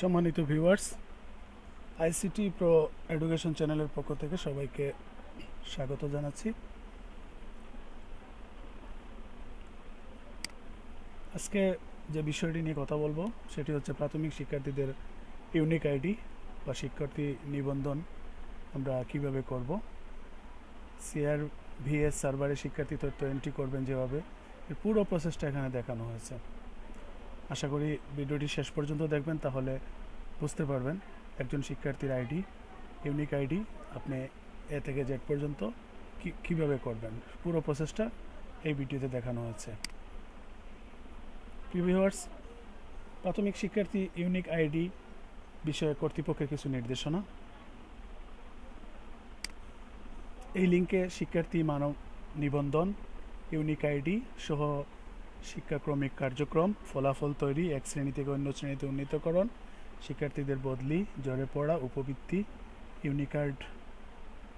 সম্মানিত viewers ICT pro education চ্যানেলের পক্ষ থেকে সবাইকে স্বাগত জানাচ্ছি। আজকে যে বিষয়টি নিয়ে কথা বলব, সেটি হচ্ছে প্রাথমিক শিক্ষার্থীদের ইউনিক আইডি বা শিক্ষার্থী নিবন্ধন আমরা কীভাবে করব। সিআর ভিএস সার্ভারে শিক্ষার্থী তথ্য এন্ট্রি করবেন যেভাবে, এর পুরো প্রসেসটা এখানে দেখানো হয়েছে। আশা করি ভিডিওটি শেষ পর্যন্ত দেখবেন, তাহলে বুঝতে পারবেন একজন শিক্ষার্থীর আইডি, ইউনিক আইডি, আপনি এ থেকে জেড পর্যন্ত কীভাবে করবেন? পুরো প্রসেসটা এই ভিডিওতে দেখানো হয়েছে প্রিভিউয়ার্স প্রাথমিক শিক্ষার্থী ইউনিক আইডি বিষয়ে কর্তৃপক্ষের কিছু নির্দেশনা। এই লিঙ্কে শিক্ষার্থী মানব নিবন্ধন, ইউনিক আইডি সহ শিক্ষাক্রমিক কার্যক্রম, ফলাফল তৈরি, এক শ্রেণি থেকে অন্য শ্রেণীতে উন্নীতকরণ, শিক্ষার্থীদের বদলি, জ্বরে পড়া, উপবৃত্তি unique card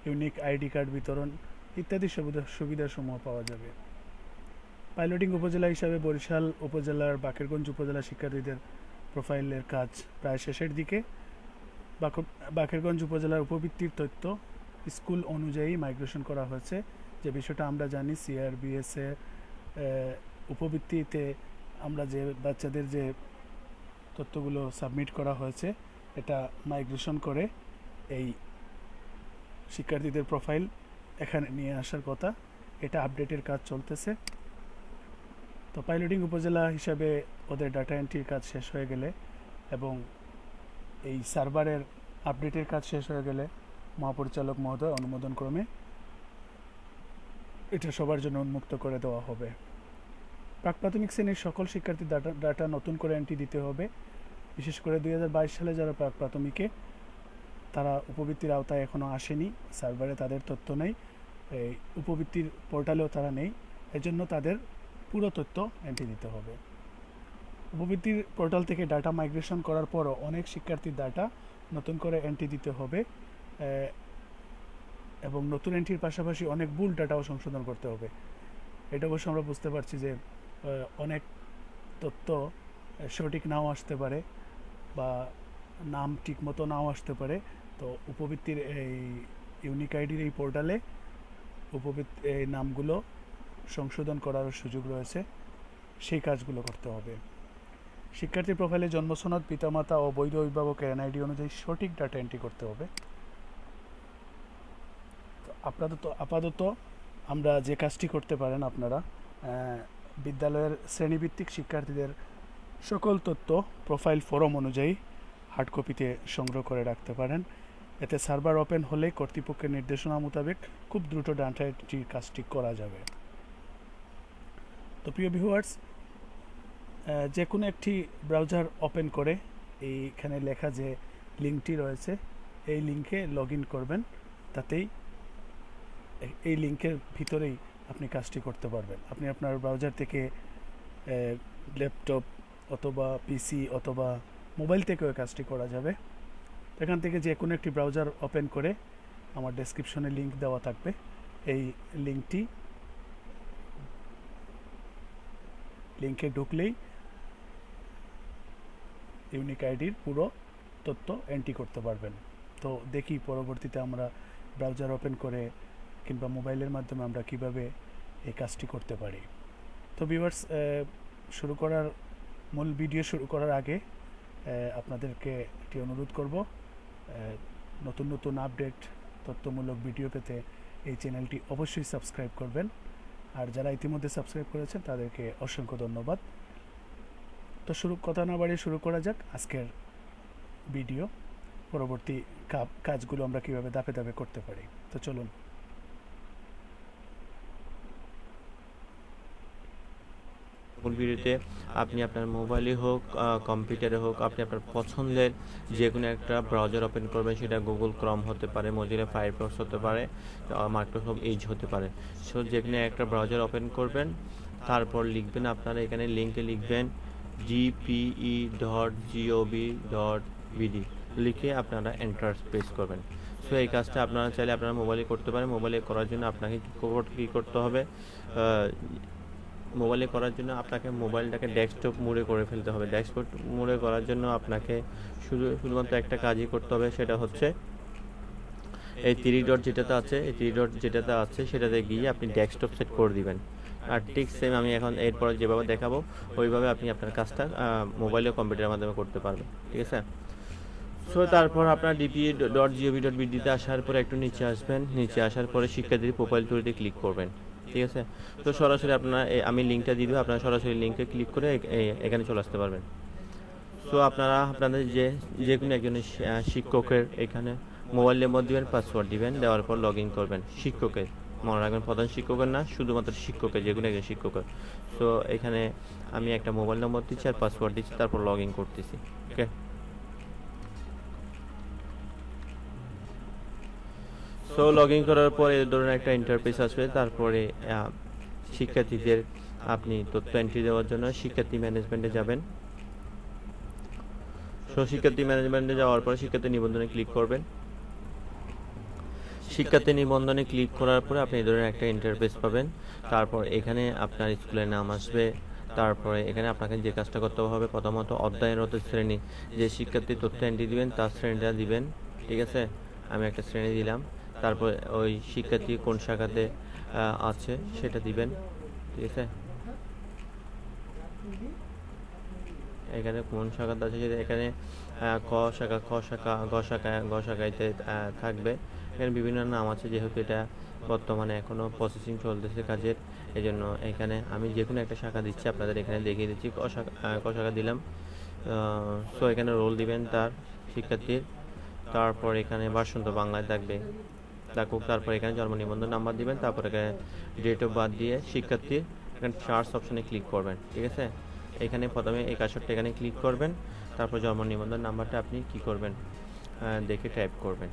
unique ID card বিতরণ ইত্যাদি সুবিধা, সুবিধাসমূহ পাওয়া যাবে। পাইলটিং উপজেলা হিসাবে বরিশাল উপজেলার বাকেরগঞ্জ উপজেলা শিক্ষার্থীদের প্রোফাইলের কাজ প্রায় শেষের দিকে। বাক- বাকেরগঞ্জ উপজেলার উপবৃত্তির তথ্য স্কুল অনুযায়ী মাইগ্রেশন করা হয়েছে। যে বিষয়টা আমরা জানি সিআরবিএসে উপবৃত্তিতে আমরা যে বাচ্চাদের যে তথ্যগুলো সাবমিট করা হয়েছে, এটা মাইগ্রেশন করে এই শিক্ষার্থীদের প্রোফাইল এখানে নিয়ে আসার কথা। এটা আপডেটের কাজ চলতেছে। তো পাইলটিং উপজেলা হিসাবে ওদের ডাটা এন্ট্রির কাজ শেষ হয়ে গেলে এবং এই সার্ভারের আপডেটের কাজ শেষ হয়ে গেলে মহাপরিচালক মহোদয় অনুমোদন ক্রমে এটা সবার জন্য উন্মুক্ত করে দেওয়া হবে। প্রাক প্রাথমিক শ্রেণির সকল শিক্ষার্থী ডাটা ডাটা নতুন করে এন্ট্রি দিতে হবে। বিশেষ করে দুই হাজার বাইশ সালে যারা প্রাক প্রাথমিকে তারা উপবৃত্তির আওতায় এখনও আসেনি। সার্ভারে তাদের তথ্য নেই। এই উপবৃত্তির পোর্টালেও তারা নেই। এজন্য তাদের পুরো তথ্য এন্ট্রি দিতে হবে। উপবৃত্তির পোর্টাল থেকে ডাটা মাইগ্রেশন করার পরও অনেক শিক্ষার্থীর ডাটা নতুন করে এন্ট্রি দিতে হবে। এবং নতুন এন্ট্রির পাশাপাশি অনেক ভুল ডাটাও সংশোধন করতে হবে। এটা অবশ্য আমরা বুঝতে পারছি যে অনেক তথ্য সঠিক নাও আসতে পারে বা নাম ঠিক মতো নাও আসতে পারে। তো উপবৃত্তির এই ইউনিক আইডির এই পোর্টালে উপবৃত্তি, এই নামগুলো সংশোধন করার সুযোগ রয়েছে। সেই কাজগুলো করতে হবে। শিক্ষার্থী প্রোফাইলে জন্মসনদ, পিতামাতা ও বৈধ অভিভাবকের এনআইডি অনুযায়ী সঠিক ডাটা এন্ট্রি করতে হবে। তো আপাতত আপাতত আমরা যে কাজটি করতে পারেন আপনারা বিদ্যালয়ের শ্রেণীভিত্তিক শিক্ষার্থীদের সকল তথ্য প্রোফাইল ফরম অনুযায়ী হার্ড কপিতে সংগ্রহ করে রাখতে পারেন। এতে সার্ভার ওপেন হলে কর্তৃপক্ষের নির্দেশনা মোতাবেক খুব দ্রুত ডাটা এন্ট্রির কাজটি করা যাবে। তো প্রিয় ভিউয়ার্স যে কোনো একটি ব্রাউজার ওপেন করে এইখানে লেখা যে লিঙ্কটি রয়েছে, এই লিঙ্কে লগ করবেন। তাতেই এই লিঙ্কের ভিতরেই আপনি কাজটি করতে পারবেন। আপনি আপনার ব্রাউজার থেকে ল্যাপটপ অথবা পিসি অথবা মোবাইল থেকেও কাজটি করা যাবে। এখান থেকে যে কোনো একটি ব্রাউজার ওপেন করে আমার ডেসক্রিপশনে লিংক দেওয়া থাকবে। এই লিঙ্কটি লিঙ্কে ঢুকলেই ইউনিক আইডির পুরো তথ্য এন্ট্রি করতে পারবেন। তো দেখি পরবর্তীতে আমরা ব্রাউজার ওপেন করে কিংবা মোবাইলের মাধ্যমে আমরা কীভাবে এই কাজটি করতে পারি। তো ভিউয়ার্স শুরু করার মূল ভিডিও শুরু করার আগে আপনাদেরকে একটি অনুরোধ করব নতুন নতুন আপডেট তথ্যমূলক ভিডিও পেতে এই চ্যানেলটি অবশ্যই সাবস্ক্রাইব করবেন। আর যারা ইতিমধ্যে সাবস্ক্রাইব করেছেন, তাদেরকে অসংখ্য ধন্যবাদ। তো শুরু, কথা না বাড়িয়ে শুরু করা যাক আজকের ভিডিও পরবর্তী কাজগুলো আমরা কীভাবে ধাপে ধাপে করতে পারি। তো চলুন। সকল ভিডিওতে আপনি আপনার মোবাইলে হোক কম্পিউটারে হোক, আপনি আপনার পছন্দের যে কোনো একটা ব্রাউজার ওপেন করবেন, সেটা গুগল ক্রম হতে পারে মজিলা ফায়ারফক্স হতে পারে মাইক্রোসফট এইজ হতে পারে। সো যে কোনো একটা ব্রাউজার ওপেন করবেন, তারপর লিখবেন আপনারা, এখানে লিঙ্কে লিখবেন GPE dot GOB dot BD লিখে আপনারা এন্টার প্রেস করবেন। সো এই কাজটা আপনারা চাইলে আপনারা মোবাইলে করতে পারেন। মোবাইলে করার জন্য আপনাকে কী করতে হবে? মোবাইলে করার জন্য আপনাকে মোবাইলটাকে ডেস্কটপ মোডে করে ফেলতে হবে। ডেস্কটপ মোডে করার জন্য আপনাকে শুধু, শুধুমাত্র একটা কাজই করতে হবে, সেটা হচ্ছে এই থ্রি ডট যেটাতে আছে, এই থ্রি ডট যেটাতে আছে, সেটাতে গিয়ে আপনি ডেস্কটপ সেট করে দিবেন। আর ঠিক সেম আমি এখন এরপর যেভাবে দেখাবো, ওইভাবে আপনি আপনার কাজটা মোবাইল কম্পিউটারের মাধ্যমে করতে পারবেন। ঠিক আছে? সো তারপর আপনার ডিপি ডট জিওভি ডট বিডিতে আসার পরে একটু নিচে আসবেন। নিচে আসার পরে শিক্ষার্থীর প্রোফাইল টুরিতে ক্লিক করবেন। ঠিক আছে? তো সরাসরি আপনার আমি লিঙ্কটা দিয়ে দেবো আপনারা সরাসরি লিঙ্কে ক্লিক করে এখানে চলে আসতে পারবেন। সো আপনারা আপনাদের যে যে কোনো আহ, শিক্ষকের এখানে মোবাইল নম্বর দিবেন পাসওয়ার্ড দিবেন দেওয়ার পর লগ ইন করবেন। শিক্ষকের মনে রাখবেন প্রধান শিক্ষকের না শুধুমাত্র শিক্ষকের যে কোনো একজন শিক্ষকের। সো এখানে আমি একটা মোবাইল নম্বর দিচ্ছি আর পাসওয়ার্ড দিচ্ছি তারপর লগ ইন করতেছি ওকে সো লগ ইন করার পরে এই ধরনের একটা ইন্টারফেস আসবে। তারপরে শিক্ষার্থীদের আপনি তথ্য এন্ট্রি দেওয়ার জন্য শিক্ষার্থী ম্যানেজমেন্টে যাবেন। সো শিক্ষার্থী ম্যানেজমেন্টে যাওয়ার পরে শিক্ষার্থী নিবন্ধনে ক্লিক করবেন। শিক্ষার্থী নিবন্ধনে ক্লিক করার পরে আপনি এই ধরনের একটা ইন্টারফেস পাবেন। তারপর এখানে আপনার স্কুলের নাম আসবে। তারপরে এখানে আপনাকে যে কাজটা করতে হবে প্রথমত অধ্যয়নরত শ্রেণি। যে শিক্ষার্থী তথ্য এন্ট্রি দিবেন, তার শ্রেণীটা দিবেন। ঠিক আছে? আমি একটা শ্রেণি দিলাম। তারপর ওই শিক্ষার্থী কোন শাখাতে আছে সেটা দিবেন। ঠিক আছে? এখানে কোন শাখাতে আছে সেটা এখানে ক শাখা, খ শাখা, গ শাখা গ শাখাইতে থাকবে। এখানে বিভিন্ন নাম আছে, যেহেতু এটা বর্তমানে এখনও প্রসেসিং চলতেছে কাজের এই জন্য এখানে আমি যে কোনো একটা শাখা দিচ্ছি, আপনাদের এখানে দেখিয়ে দিচ্ছি, ক শাখা ক শাখা দিলাম। সো এখানে রোল দিবেন তার শিক্ষার্থীর। তারপর এখানে বাসন্ত বাংলায় থাকবে। থাকুক, তারপর এখানে জন্ম নিবন্ধন নাম্বার দিবেন, তারপর এখানে ডেট অফ বার্থ দিয়ে শিক্ষার্থীর এখানে চার্জ অপশানে ক্লিক করবেন, ঠিক আছে? এখানে প্রথমে এই এখানে ক্লিক করবেন, তারপর জন্ম নিবন্ধন নাম্বারটা আপনি কি করবেন? দেখে টাইপ করবেন।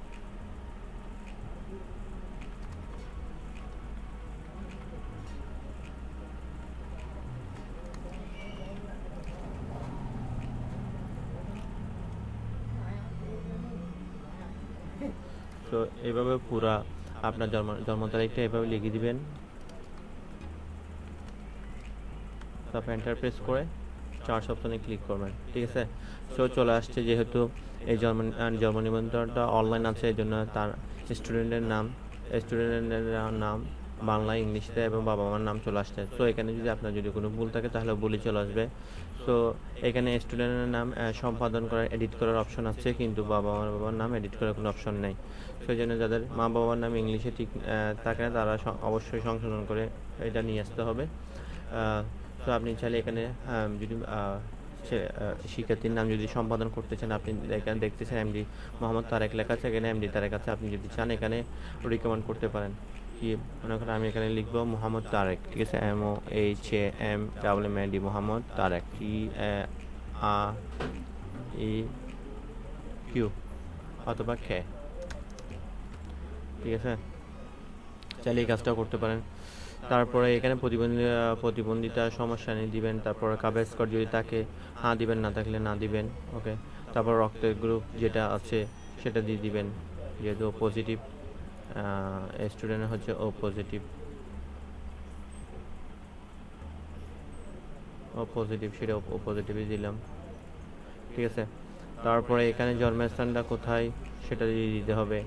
তো এইভাবে পুরা আপনার জন্ম জন্ম তারিখটা এভাবে লিখে দিবেন। তারপর এন্টারপ্রেস করে চার্জ অপশনে ক্লিক করবেন, ঠিক আছে? সো চলে আসছে যেহেতু এই জন্ম জন্ম নিবন্ধনটা অনলাইন আছে, এই জন্য তার স্টুডেন্টের নাম স্টুডেন্টের নাম বাংলা ইংলিশে এবং বাবা মার নাম চলে আসছে। তো এখানে যদি আপনার যদি কোনো ভুল থাকে, তাহলে বলে চলে আসবে। সো এখানে স্টুডেন্টের নাম সম্পাদন করার এডিট করার অপশন আছে, কিন্তু বাবা মার বাবার নাম এডিট করার কোনো অপশন নেই। সেই জন্য যাদের মা বাবার নাম ইংলিশে ঠিক থাকে না, তারা অবশ্যই সংশোধন করে এটা নিয়ে আসতে হবে। তো আপনি চাইলে এখানে যদি সে- শিক্ষার্থীর নাম যদি সম্পাদন করতে চান, আপনি এখানে দেখতেছেন এমডি মোহাম্মদ তারেক লেখা আছে, এখানে এমডি তারেক আছে, আপনি যদি চান, এখানে রিকমেন্ড করতে পারেন। কি, মনে করেন আমি এখানে লিখব মোহাম্মদ তারেক, ঠিক আছে? M O H A M double M D Mohammad Tareq T R E Q অথবা খে ঠিক আছে? চাইলে এই কাজটাও করতে পারেন। তারপরে এখানে প্রতিবন্ধী, প্রতিবন্ধিতা সমস্যা নিয়ে দিবেন, তারপরে কাবেজ স্কট যদি থাকে হ্যাঁ দিবেন, না থাকলে না দিবেন ওকে তারপর রক্তের গ্রুপ যেটা আছে, সেটা দিয়ে দিবেন, যেহেতু পজিটিভ স্টুডেন্ট হচ্ছে ও পজিটিভ ও পজিটিভ সেটা ও পজিটিভই দিলাম। ঠিক আছে? তারপরে এখানে জন্মস্থানটা কোথায়, সেটা দিয়ে দিতে হবে।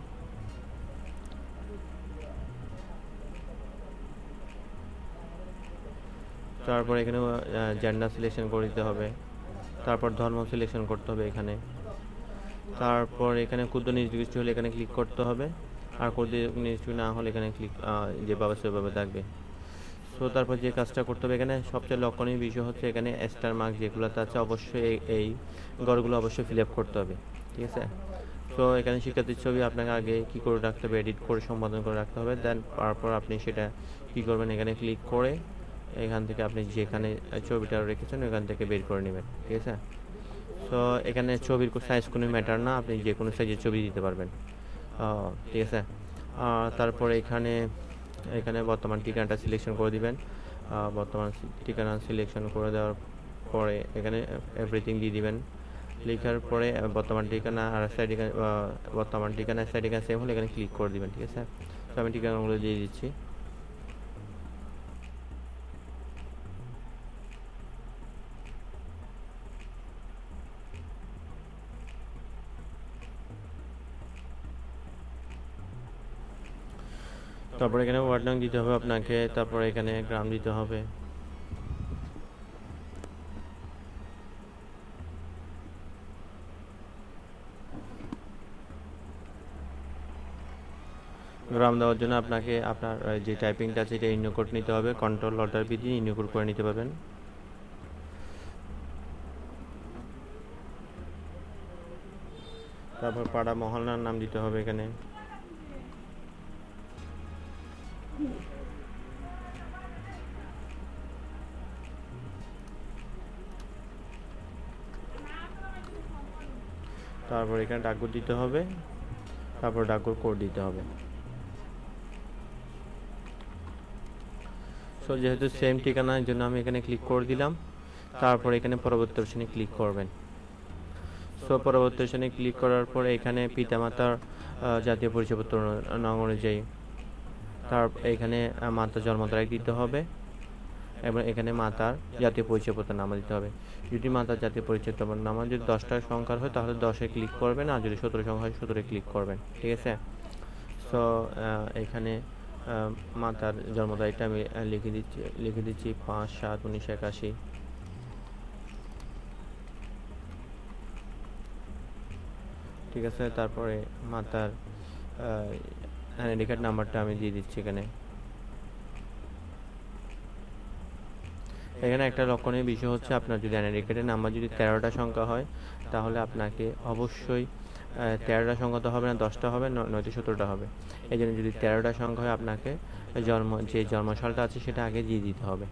তারপর এখানে জেন্ডার সিলেকশন করে দিতে হবে। তারপর ধর্ম সিলেকশন করতে হবে এখানে। তারপর এখানে ক্ষুদ্র নির্দিষ্ট হলে এখানে ক্লিক করতে হবে। আর ক্ষুদ্র নির্দিষ্ট না হলে এখানে ক্লিক যেভাবে সেভাবে থাকবে। সো তারপর যে কাজটা করতে হবে এখানে সবচেয়ে লক্ষণীয় বিষয় হচ্ছে এখানে স্টার মার্ক যেগুলোতে আছে অবশ্যই এই- ঘরগুলো অবশ্যই ফিল আপ করতে হবে, ঠিক আছে? সো এখানে শিক্ষার্থীর ছবি আপনাকে আগে কি করে রাখতে হবে এডিট করে সম্পাদন করে রাখতে হবে দেন তারপর আপনি সেটা কি করবেন, এখানে ক্লিক করে এখান থেকে আপনি যেখানে ছবিটা রেখেছেন ওখান থেকে বের করে নেবেন, ঠিক আছে? তো এখানে ছবির সাইজ কোনো ম্যাটার না, আপনি যে কোনো সাইজের ছবি দিতে পারবেন। ঠিক আছে। তারপরে এখানে এখানে বর্তমান ঠিকানাটা সিলেকশন করে দিবেন। বর্তমান ঠিকানা সিলেকশন করে দেওয়ার পরে এখানে এভরিথিং দিয়ে দিবেন। লেখার পরে বর্তমান ঠিকানা আর সাইড বর্তমান ঠিকানা সাইড ঠিকানা সেম হলে এখানে ক্লিক করে দিবেন, ঠিক আছে? তো আমি ঠিকানাগুলো দিয়ে দিচ্ছি। তারপর এখানে ওয়ার্ড দিতে হবে আপনাকে, তারপর এখানে গ্রাম দিতে হবে। গ্রাম দেওয়ার জন্য আপনাকে আপনার যে টাইপিংটা আছে এটা ইন্যু কোড নিতে হবে কন্ট্রোল অল্টার বি দিয়ে ইন্যু কোড করে নিতে পারবেন। তারপর পাড়া মহল্লার নাম দিতে হবে এখানে। তারপর এখানে ডাকঘর দিতে হবে, তারপর ডাকঘর কোড দিতে হবে। সো যেহেতু সেম ঠিকানা ঠিকানার জন্য আমি এখানে ক্লিক করে দিলাম, তারপর এখানে পরবর্তী অপশনে ক্লিক করবেন। সো পরবর্তী অপশনে ক্লিক করার পর এখানে পিতামাতার জাতীয় পরিচয়পত্র নং অনুযায়ী তার, এখানে মাতা জন্ম তারিখ দিতে হবে। এবং এখানে মাতার জাতীয় পরিচয়পত্র নামা দিতে হবে। যদি মাতার জাতীয় পরিচয়পত্র নামা যদি দশটা সংখ্যার হয়, তাহলে দশে ক্লিক করবেন, আর যদি সতেরো সংখ্যা হয় সতেরো ক্লিক করবেন। ঠিক আছে? সো এখানে মাতার জন্ম তারিখটা আমি লিখে দিচ্ছি লিখে দিচ্ছি পাঁচ সাত উনিশশো একাশি। ঠিক আছে? তারপরে মাতার আইডি কার্ড নাম্বারটা আমি দিয়ে দিচ্ছি এখানে। এখানে একটা লক্ষণীয় বিষয় হচ্ছে আপনার যদি কার্ডের নাম্বার যদি তেরোটা সংখ্যা হয়, তাহলে আপনাকে অবশ্যই তেরোটা সংখ্যা তো হবে না, দশটা হবে, ন- নয়তো সতেরোটা হবে। এই জন্য যদি তেরোটা সংখ্যা হয় আপনাকে জন্ম, যে জন্মসালটা আছে সেটা আগে দিয়ে দিতে হবে।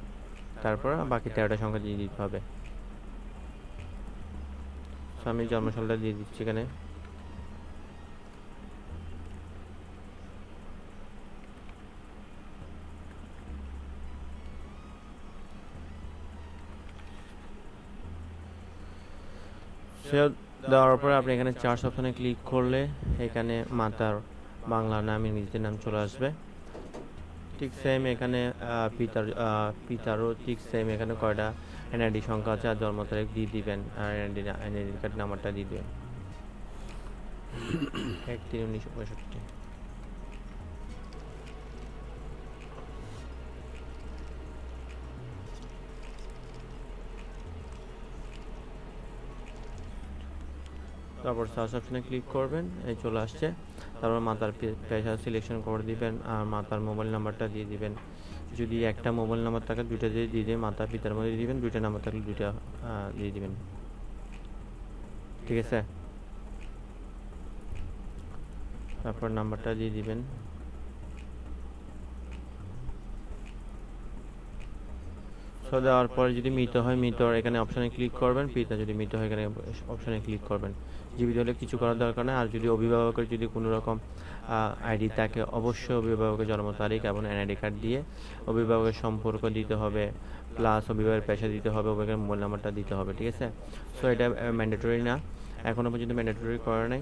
তারপর বাকি তেরোটা সংখ্যা দিয়ে দিতে হবে। আমি জন্মসালটা দিয়ে দিচ্ছি এখানে। দেওয়ার পরে আপনি এখানে চার্জ অপশনে ক্লিক করলে এখানে মাতার বাংলা নাম ইংরেজিতে নাম চলে আসবে। ঠিক সেম এখানে পিতার পিতারও ঠিক সেম এখানে কয়টা এনআইডি সংখ্যা আছে, আর জন্ম তারিখ দিয়ে দিবেন, আর এনআইডি এনআইডি কার্ড নাম্বারটা দিয়ে দেবেন। এক তিন উনিশশো পঁয়ষট্টি। তারপর সার্চ অপশনে ক্লিক করবেন, এই চলে আসছে। তারপর মাতার পেশা সিলেকশন করে দিবেন, আর মাতার মোবাইল নাম্বারটা দিয়ে দিবেন। যদি একটা মোবাইল নাম্বার থাকে, দুইটা দিয়ে দিয়ে দেবেন, মাতা পিতার মধ্যে দিয়ে দিবেন, দুইটা নাম্বার থাকলে দুইটা দিয়ে দিবেন। ঠিক আছে? তারপর নাম্বারটা দিয়ে দিবেন। সো দেওয়ার পরে যদি মৃত হয়, মৃত এখানে অপশানে ক্লিক করবেন। পিতা যদি মৃত হয়, এখানে অপশানে ক্লিক করবেন। জীবিত হলে কিছু করার দরকার নেই। আর যদি অভিভাবকের যদি কোনো রকম আইডি থাকে, অবশ্যই অভিভাবকের জন্ম তারিখ এবং এনআইডি কার্ড দিয়ে অভিভাবকের সম্পর্ক দিতে হবে প্লাস অভিভাবকের পেশা দিতে হবে, অভিভাবকের মোবাইল নাম্বারটা দিতে হবে, ঠিক আছে? সো এটা ম্যান্ডেটরি না। এখনও পর্যন্ত ম্যান্ডেটরি করা নাই।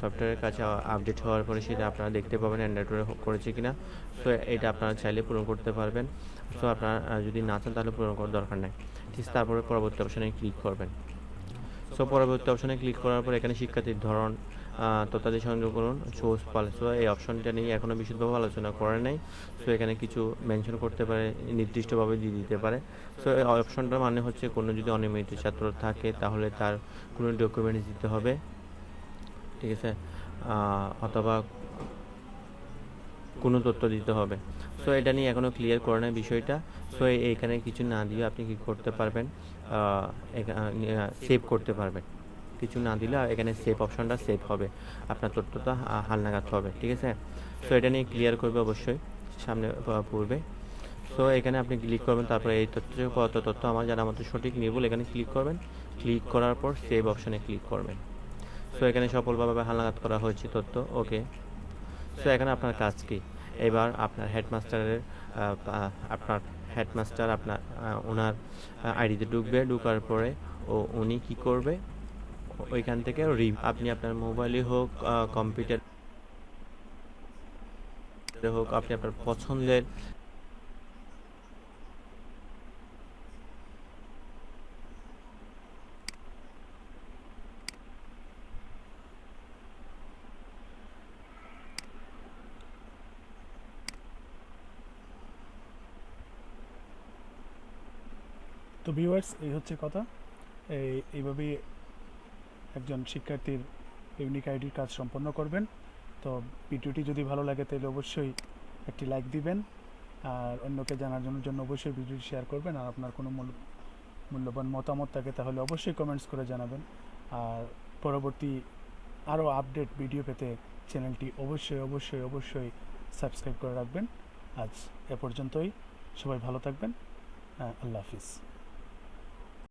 সফটওয়্যারের কাছে আপডেট হওয়ার পরে সেটা আপনারা দেখতে পাবেন ম্যান্ডেটরি করেছে কি না সো এটা আপনারা চাইলে পূরণ করতে পারবেন। সো আপনারা যদি না চান তাহলে পূরণ করার দরকার নেই। ঠিক, তারপরে পরবর্তী অপশানে ক্লিক করবেন। সো পরবর্তী অপশানে ক্লিক করার পর এখানে শিক্ষার্থীর ধরন তথ্যাদি সংযোগ করুন চোজ পালসো এই অপশনটা নিয়ে এখনও বিশুদ্ধভাবে আলোচনা করে নাই। সো এখানে কিছু মেনশন করতে পারে, নির্দিষ্টভাবে দিয়ে দিতে পারে। সো এই অপশনটার মানে হচ্ছে কোনো যদি অনিয়মিত ছাত্র থাকে, তাহলে তার কোনো ডকুমেন্টস দিতে হবে। ঠিক আছে? অথবা কোনো তথ্য দিতে হবে। সো এটা নিয়ে এখনও ক্লিয়ার করে নাই বিষয়টা। সো এইখানে কিছু না দিয়ে আপনি কি করতে পারবেন? সেভ করতে পারবেন। কিছু না দিলে এখানে সেভ অপশনটা সেভ হবে। আপনার তথ্যটা হালনাগাদ হবে, ঠিক আছে? সো এটা নিয়ে ক্লিয়ার করবে অবশ্যই, সামনে পূর্বে। সো এখানে আপনি ক্লিক করবেন, তারপরে এই তথ্য কত তথ্য আমার জানা মতো সঠিক নির্ভুল এখানে ক্লিক করবেন। ক্লিক করার পর সেভ অপশনে ক্লিক করবেন। সো এখানে সফলভাবে হালনাগাদ করা হয়েছে তথ্য ওকে সো এখানে আপনার কাজ কি? এবার আপনার হেডমাস্টারের আপনার হেডমাস্টার, আপনার ওনার আইডিতে ঢুকবে, ঢুকার পরে ও উনি কি করবে? ওইখান থেকে আপনি আপনার মোবাইলই হোক কম্পিউটার হোক, আপনি আপনার পছন্দের তো ভিউয়ার্স এই হচ্ছে কথা। এইভাবেই একজন শিক্ষার্থীর ইউনিক আইডির কাজ সম্পন্ন করবেন। তো ভিডিওটি যদি ভালো লাগে, তাহলে অবশ্যই একটি লাইক দিবেন। আর অন্যকে জানার জন্য জন্য অবশ্যই ভিডিওটি শেয়ার করবেন। আর আপনার কোনো মূল্য মূল্যবান মতামত থাকে, তাহলে অবশ্যই কমেন্টস করে জানাবেন। আর পরবর্তী আরও আপডেট ভিডিও পেতে চ্যানেলটি অবশ্যই অবশ্যই অবশ্যই সাবস্ক্রাইব করে রাখবেন। আজ এ পর্যন্তই। সবাই ভালো থাকবেন। আল্লাহ হাফিজ।